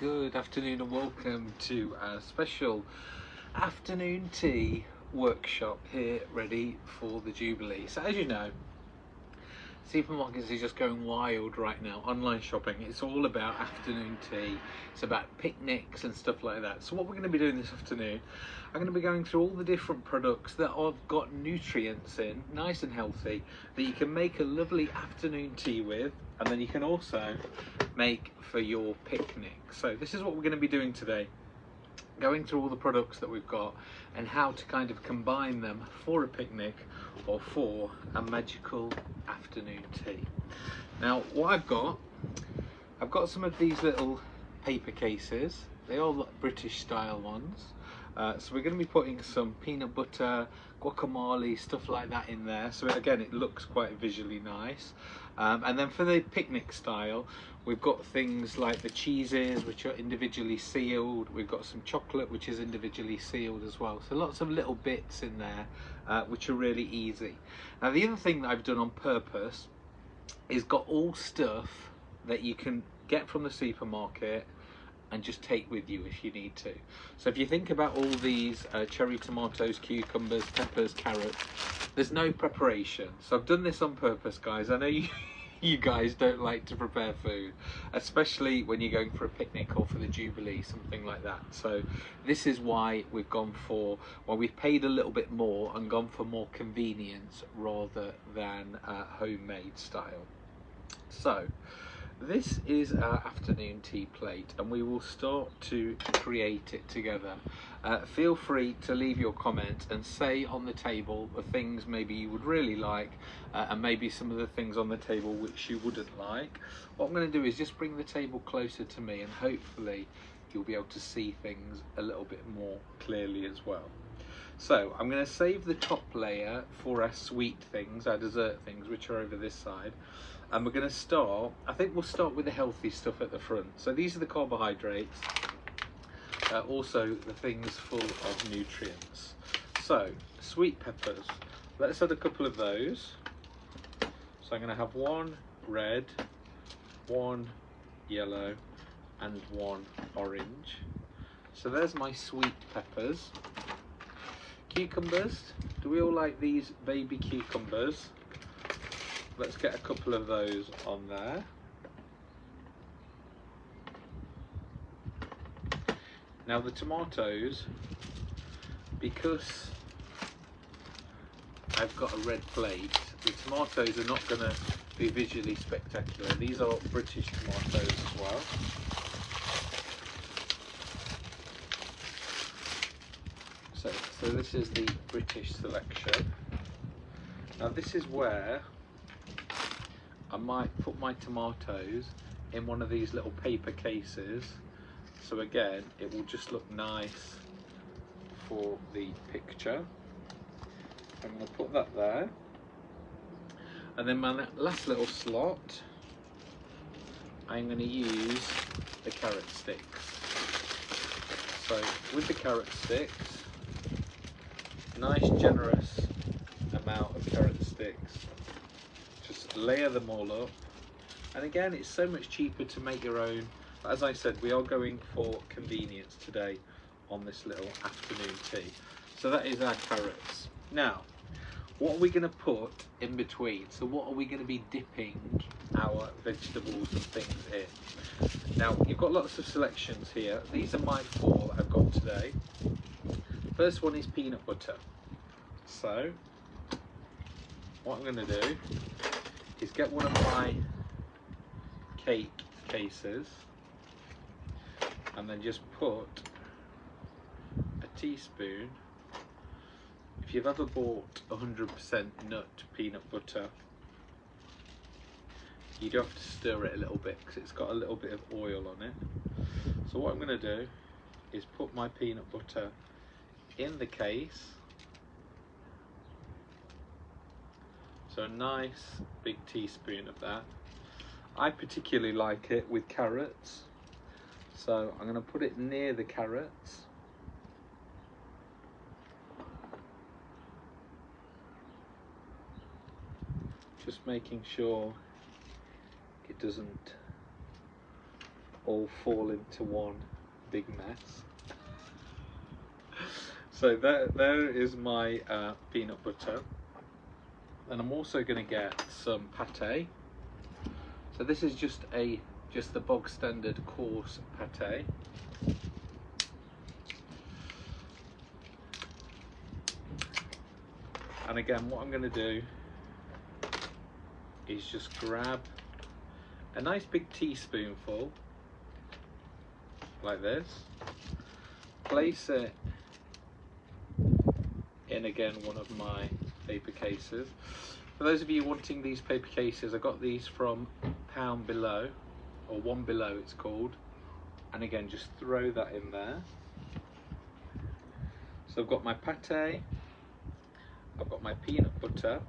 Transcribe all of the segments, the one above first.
good afternoon and welcome to a special afternoon tea workshop here ready for the Jubilee. So as you know, supermarkets are just going wild right now, online shopping. It's all about afternoon tea. It's about picnics and stuff like that. So what we're going to be doing this afternoon, I'm going to be going through all the different products that I've got nutrients in, nice and healthy, that you can make a lovely afternoon tea with and then you can also make for your picnic. So this is what we're going to be doing today going through all the products that we've got and how to kind of combine them for a picnic or for a magical afternoon tea. Now what I've got, I've got some of these little paper cases, they all British style ones. Uh, so we're going to be putting some peanut butter, guacamole, stuff like that in there. So again, it looks quite visually nice. Um, and then for the picnic style, we've got things like the cheeses, which are individually sealed. We've got some chocolate, which is individually sealed as well. So lots of little bits in there, uh, which are really easy. Now, the other thing that I've done on purpose is got all stuff that you can get from the supermarket and just take with you if you need to. So if you think about all these uh, cherry tomatoes, cucumbers, peppers, carrots, there's no preparation. So I've done this on purpose, guys. I know you, you guys don't like to prepare food, especially when you're going for a picnic or for the Jubilee, something like that. So this is why we've gone for, well, we've paid a little bit more and gone for more convenience rather than uh, homemade style. So, this is our afternoon tea plate and we will start to create it together. Uh, feel free to leave your comment and say on the table the things maybe you would really like uh, and maybe some of the things on the table which you wouldn't like. What I'm going to do is just bring the table closer to me and hopefully you'll be able to see things a little bit more clearly as well. So I'm going to save the top layer for our sweet things, our dessert things, which are over this side. And we're going to start, I think we'll start with the healthy stuff at the front. So these are the carbohydrates, uh, also the things full of nutrients. So, sweet peppers. Let's add a couple of those. So I'm going to have one red, one yellow, and one orange. So there's my sweet peppers. Cucumbers, do we all like these baby cucumbers? Let's get a couple of those on there. Now the tomatoes, because I've got a red plate, the tomatoes are not going to be visually spectacular. These are British tomatoes as well. So, so this is the British selection. Now this is where I might put my tomatoes in one of these little paper cases. So again, it will just look nice for the picture. I'm going to put that there. And then my last little slot, I'm going to use the carrot sticks. So with the carrot sticks, nice generous amount of carrot sticks just layer them all up. And again it's so much cheaper to make your own. As I said we are going for convenience today on this little afternoon tea. So that is our carrots. Now what are we going to put in between? So what are we going to be dipping our vegetables and things in? Now you've got lots of selections here. These are my four that I've got today. First one is peanut butter. So, what I'm going to do is get one of my cake cases and then just put a teaspoon if you've ever bought 100% nut peanut butter you do have to stir it a little bit because it's got a little bit of oil on it so what I'm going to do is put my peanut butter in the case. So a nice big teaspoon of that. I particularly like it with carrots. So I'm going to put it near the carrots. Just making sure it doesn't all fall into one big mess. So there, there is my uh, peanut butter. And I'm also going to get some pate. So this is just a just the bog standard coarse pate. And again, what I'm going to do is just grab a nice big teaspoonful like this place it in again one of my paper cases. For those of you wanting these paper cases I got these from pound below or one below it's called. And again just throw that in there. So I've got my pate I've got my peanut butter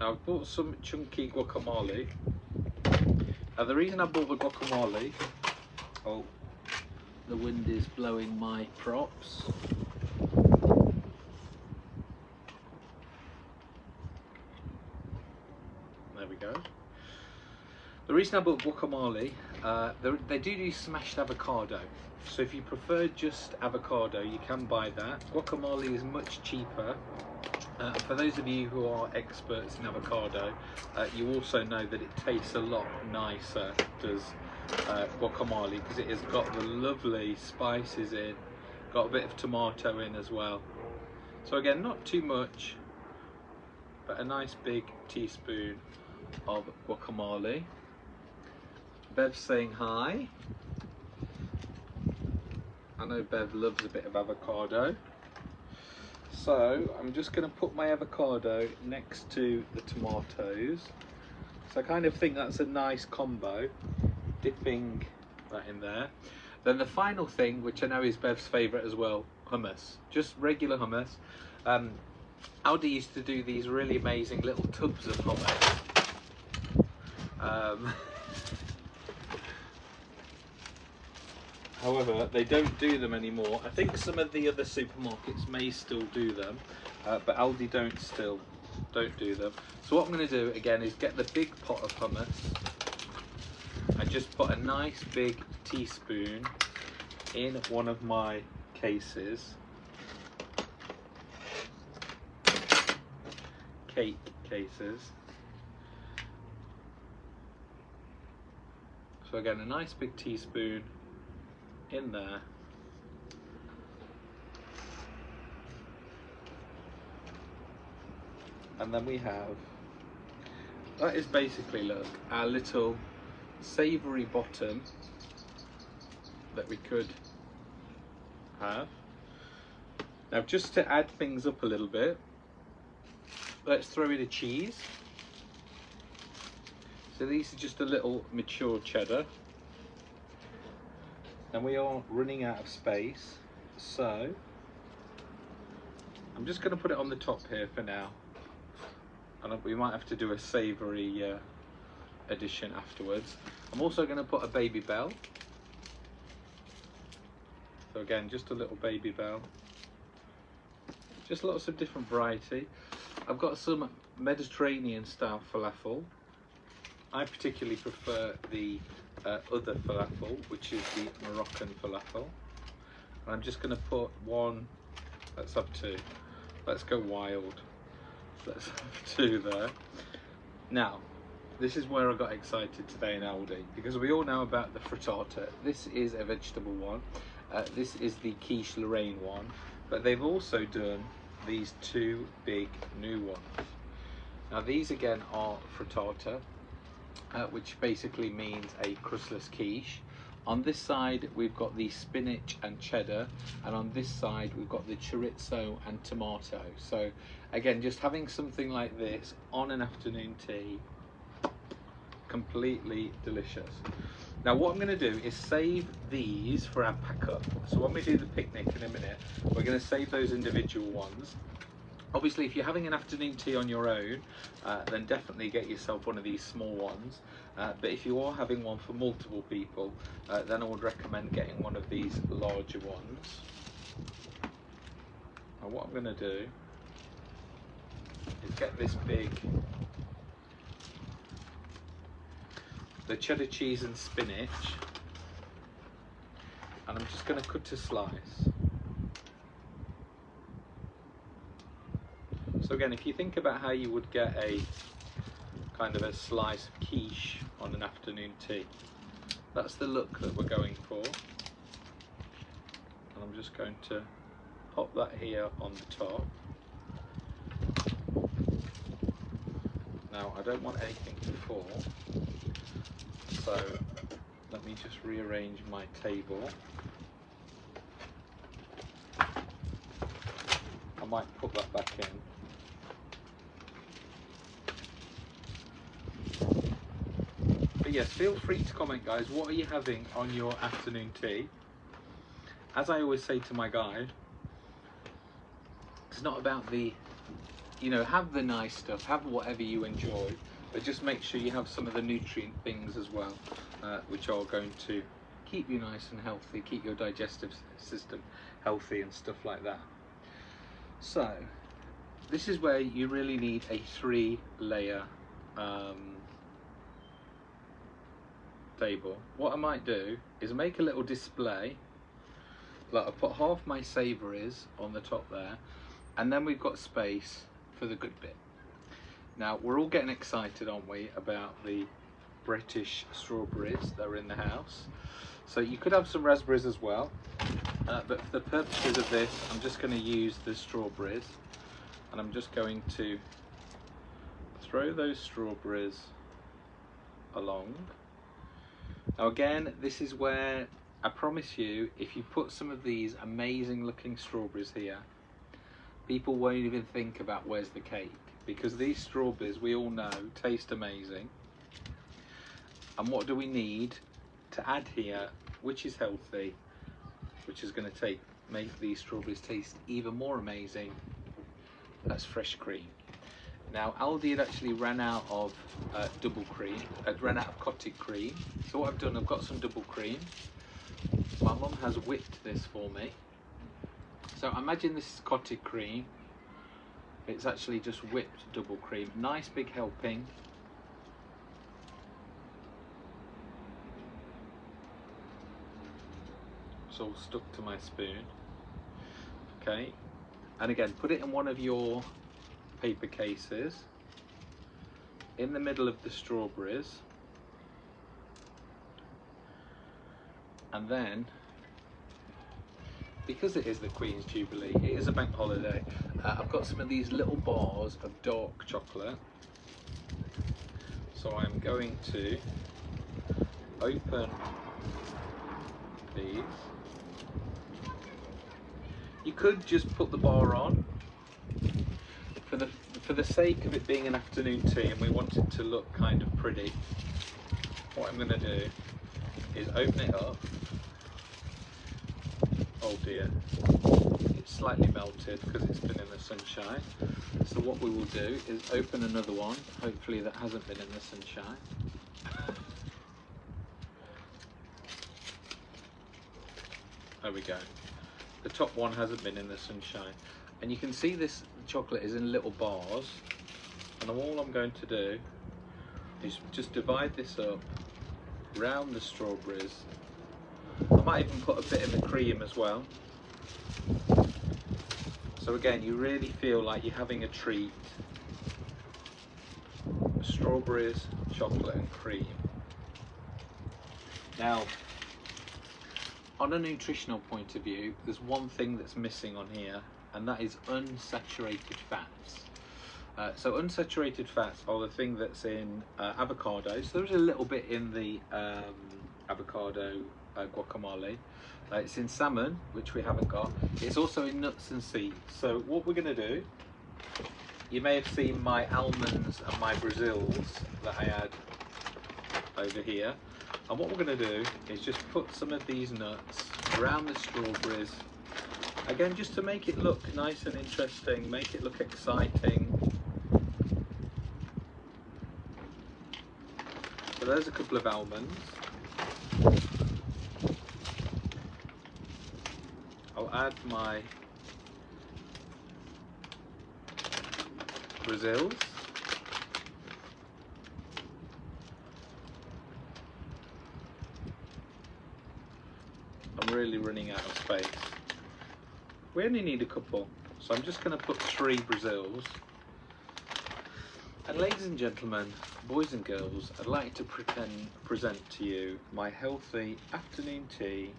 Now I've bought some chunky guacamole. Now the reason I bought the guacamole, oh, the wind is blowing my props. There we go. The reason I bought guacamole, uh, they do do smashed avocado. So if you prefer just avocado, you can buy that. Guacamole is much cheaper uh, for those of you who are experts in avocado, uh, you also know that it tastes a lot nicer, does uh, guacamole, because it has got the lovely spices in, got a bit of tomato in as well. So again, not too much, but a nice big teaspoon of guacamole. Bev saying hi. I know Bev loves a bit of avocado. So I'm just going to put my avocado next to the tomatoes. So I kind of think that's a nice combo, dipping that in there. Then the final thing, which I know is Bev's favourite as well, hummus. Just regular hummus. Um, Aldi used to do these really amazing little tubs of hummus. Um, However, they don't do them anymore. I think some of the other supermarkets may still do them, uh, but Aldi don't still don't do them. So what I'm going to do again is get the big pot of hummus and just put a nice big teaspoon in one of my cases. Cake cases. So again, a nice big teaspoon in there. And then we have, that is basically, look, our little savoury bottom that we could have. Now just to add things up a little bit, let's throw in a cheese. So these are just a little mature cheddar and we are running out of space so I'm just going to put it on the top here for now and we might have to do a savoury uh, addition afterwards I'm also going to put a Babybel. so again just a little Babybel. just lots of different variety I've got some Mediterranean style falafel I particularly prefer the uh, other falafel, which is the Moroccan falafel. And I'm just going to put one, let's have two. Let's go wild. Let's have two there. Now, this is where I got excited today in Aldi because we all know about the frittata. This is a vegetable one. Uh, this is the quiche Lorraine one, but they've also done these two big new ones. Now these again are frittata uh, which basically means a crustless quiche. On this side we've got the spinach and cheddar and on this side we've got the chorizo and tomato. So again just having something like this on an afternoon tea, completely delicious. Now what I'm going to do is save these for our pack up. So when we do the picnic in a minute, we're going to save those individual ones Obviously, if you're having an afternoon tea on your own, uh, then definitely get yourself one of these small ones. Uh, but if you are having one for multiple people, uh, then I would recommend getting one of these larger ones. Now what I'm going to do is get this big the cheddar cheese and spinach. And I'm just going to cut a slice. So again, if you think about how you would get a kind of a slice of quiche on an afternoon tea, that's the look that we're going for. And I'm just going to pop that here on the top. Now I don't want anything to fall, so let me just rearrange my table. I might put that back in. But yes, feel free to comment guys, what are you having on your afternoon tea? As I always say to my guide, it's not about the, you know, have the nice stuff, have whatever you enjoy, but just make sure you have some of the nutrient things as well, uh, which are going to keep you nice and healthy, keep your digestive system healthy and stuff like that. So, this is where you really need a three layer um, table, what I might do is make a little display. Like I put half my savouries on the top there, and then we've got space for the good bit. Now we're all getting excited, aren't we, about the British strawberries that are in the house. So you could have some raspberries as well, uh, but for the purposes of this, I'm just going to use the strawberries, and I'm just going to throw those strawberries along. Now again, this is where I promise you, if you put some of these amazing looking strawberries here, people won't even think about where's the cake because these strawberries we all know taste amazing. And what do we need to add here, which is healthy, which is going to take make these strawberries taste even more amazing? That's fresh cream. Now Aldi had actually ran out of uh, double cream, had ran out of clotted cream. So what I've done, I've got some double cream. My mum has whipped this for me. So imagine this is clotted cream. It's actually just whipped double cream. Nice big helping. It's all stuck to my spoon. Okay. And again, put it in one of your paper cases in the middle of the strawberries and then because it is the Queen's Jubilee, it is a bank holiday, uh, I've got some of these little bars of dark chocolate. So I'm going to open these. You could just put the bar on for the for the sake of it being an afternoon tea and we want it to look kind of pretty, what I'm going to do is open it up. Oh dear, it's slightly melted because it's been in the sunshine. So what we will do is open another one, hopefully that hasn't been in the sunshine. There we go. The top one hasn't been in the sunshine and you can see this chocolate is in little bars and all I'm going to do is just divide this up round the strawberries might even put a bit of the cream as well so again you really feel like you're having a treat strawberries chocolate and cream now on a nutritional point of view there's one thing that's missing on here and that is unsaturated fats. Uh, so unsaturated fats are the thing that's in uh, avocado. So there's a little bit in the um, avocado uh, guacamole. Uh, it's in salmon, which we haven't got. It's also in nuts and seeds. So what we're going to do, you may have seen my almonds and my Brazils that I had over here. And what we're going to do is just put some of these nuts around the strawberries Again, just to make it look nice and interesting, make it look exciting. So there's a couple of almonds. add my Brazils. I'm really running out of space. We only need a couple, so I'm just going to put three Brazils. And ladies and gentlemen, boys and girls, I'd like to pretend, present to you my healthy afternoon tea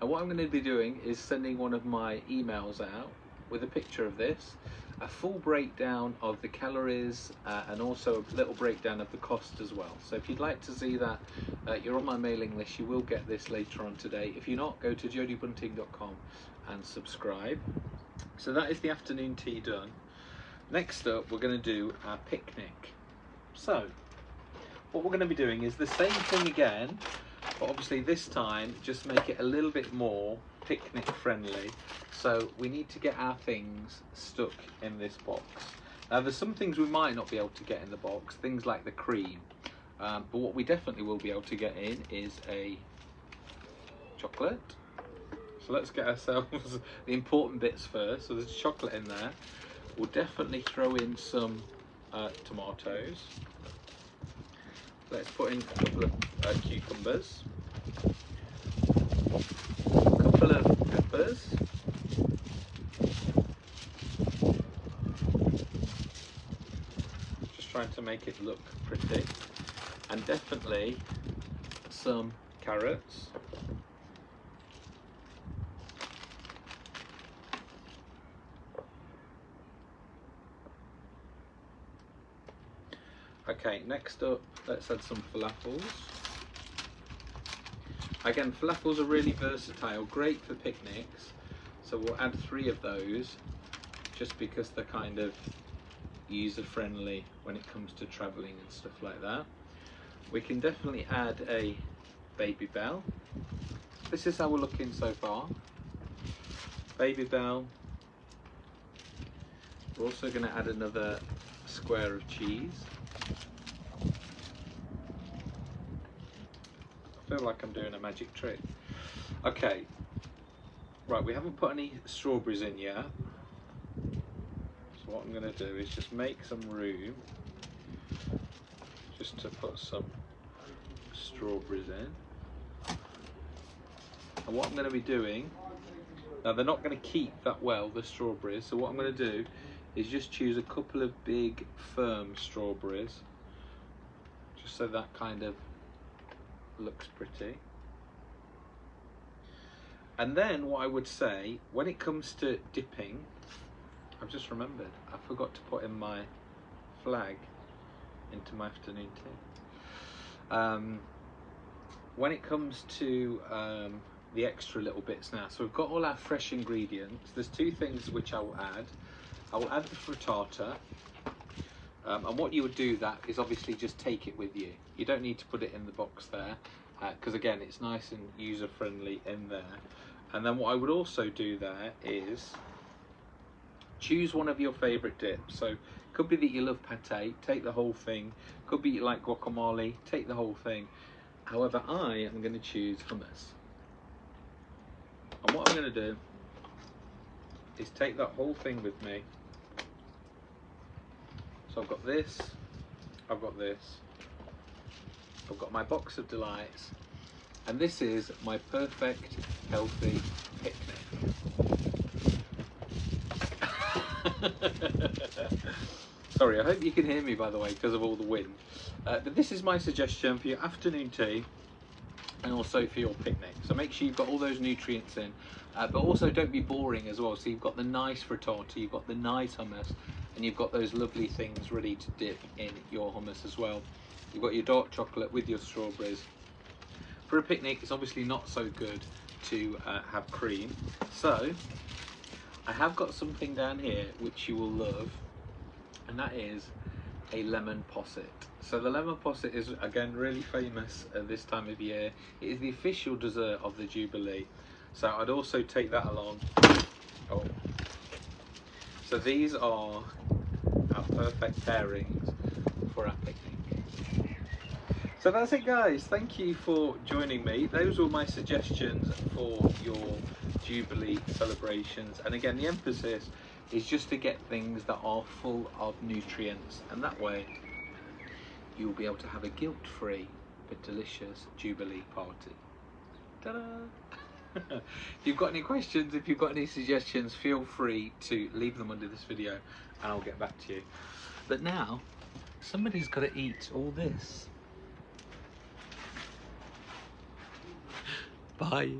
and what I'm going to be doing is sending one of my emails out with a picture of this, a full breakdown of the calories uh, and also a little breakdown of the cost as well. So if you'd like to see that, uh, you're on my mailing list, you will get this later on today. If you're not, go to jodybunting.com and subscribe. So that is the afternoon tea done. Next up, we're going to do our picnic. So, what we're going to be doing is the same thing again, but obviously this time, just make it a little bit more picnic friendly. So we need to get our things stuck in this box. Now there's some things we might not be able to get in the box, things like the cream. Um, but what we definitely will be able to get in is a chocolate. So let's get ourselves the important bits first. So there's chocolate in there. We'll definitely throw in some uh, tomatoes. Let's put in a couple of uh, cucumbers, a couple of peppers, just trying to make it look pretty, and definitely some carrots. Okay, next up, let's add some falafels. Again, falafels are really versatile, great for picnics. So we'll add three of those just because they're kind of user friendly when it comes to traveling and stuff like that. We can definitely add a Babybel. This is how we're looking so far. Babybel. We're also going to add another square of cheese. Feel like I'm doing a magic trick. Okay, right, we haven't put any strawberries in yet. So what I'm going to do is just make some room just to put some strawberries in. And what I'm going to be doing, now they're not going to keep that well, the strawberries, so what I'm going to do is just choose a couple of big firm strawberries just so that kind of looks pretty. And then what I would say, when it comes to dipping, I've just remembered, I forgot to put in my flag into my afternoon tea. Um, when it comes to um, the extra little bits now, so we've got all our fresh ingredients. There's two things which I will add. I will add the frittata, um, and what you would do that is obviously just take it with you. You don't need to put it in the box there because uh, again it's nice and user friendly in there. And then what I would also do there is choose one of your favourite dips. So could be that you love pate, take the whole thing. Could be you like guacamole, take the whole thing. However, I am going to choose hummus. And what I'm going to do is take that whole thing with me so I've got this, I've got this, I've got my box of delights, and this is my perfect healthy picnic. Sorry, I hope you can hear me by the way because of all the wind. Uh, but this is my suggestion for your afternoon tea and also for your picnic. So make sure you've got all those nutrients in, uh, but also don't be boring as well. So you've got the nice frittata, you've got the nice hummus, and you've got those lovely things ready to dip in your hummus as well. You've got your dark chocolate with your strawberries. For a picnic, it's obviously not so good to uh, have cream. So I have got something down here which you will love, and that is a lemon posset. So the lemon posset is again really famous at this time of year. It is the official dessert of the Jubilee. So I'd also take that along. Oh. So these are our perfect pairings for our picnic. So that's it guys, thank you for joining me. Those were my suggestions for your Jubilee celebrations. And again, the emphasis is just to get things that are full of nutrients and that way you'll be able to have a guilt-free but delicious Jubilee party. If you've got any questions, if you've got any suggestions, feel free to leave them under this video and I'll get back to you. But now, somebody's got to eat all this. Bye.